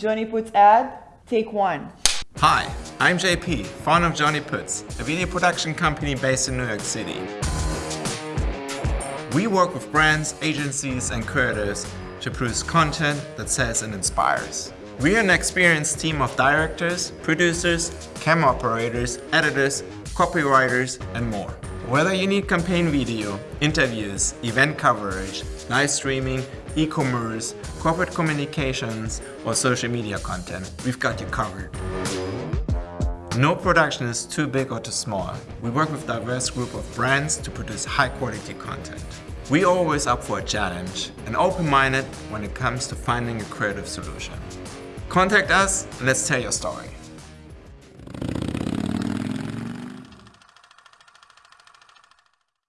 Johnny Puts ad, take one. Hi, I'm JP, founder of Johnny Puts, a video production company based in New York City. We work with brands, agencies and creators to produce content that sells and inspires. We are an experienced team of directors, producers, camera operators, editors, copywriters and more. Whether you need campaign video, interviews, event coverage, live streaming, e-commerce, corporate communications or social media content, we've got you covered. No production is too big or too small. We work with diverse group of brands to produce high quality content. We always up for a challenge and open-minded when it comes to finding a creative solution. Contact us and let's tell your story.